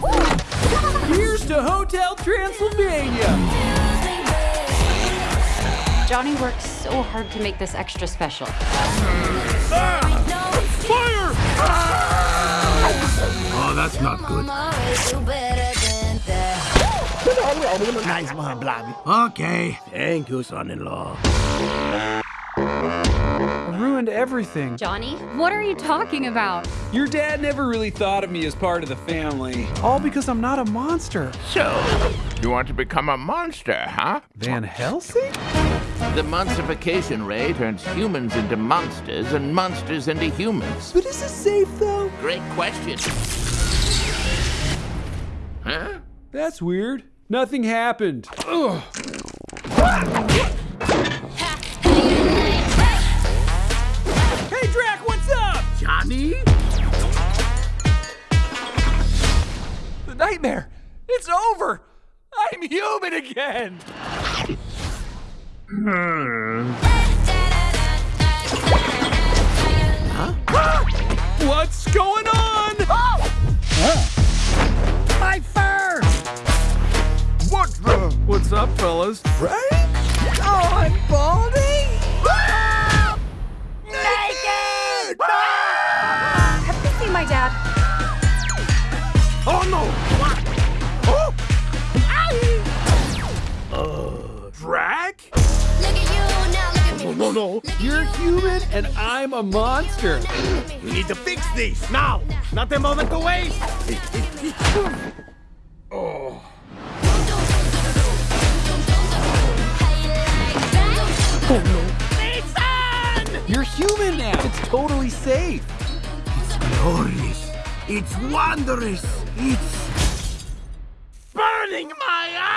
What? Here's to Hotel Transylvania! Johnny worked so hard to make this extra special. Ah! Fire! Oh, that's not good. Nice one, Blobby. Okay. Thank you, son-in-law. I ruined everything. Johnny, what are you talking about? Your dad never really thought of me as part of the family. All because I'm not a monster. So, you want to become a monster, huh? Van Helsing? The monstification ray turns humans into monsters and monsters into humans. But is this safe though? Great question. Huh? That's weird. Nothing happened. Ugh. Hey Drac, what's up? Johnny? The nightmare. It's over. I'm human again. Hmm. What's going on? Fellas? Right? Oh, I'm balding! Naked! Have you seen my dad? Oh, no! Oh! Uh, Drac? No, no, no. You're human and I'm a monster. We need to fix this now. Not a moment to waste. You're human now. It's totally safe. It's glorious. It's wondrous. It's burning my eyes. Oh!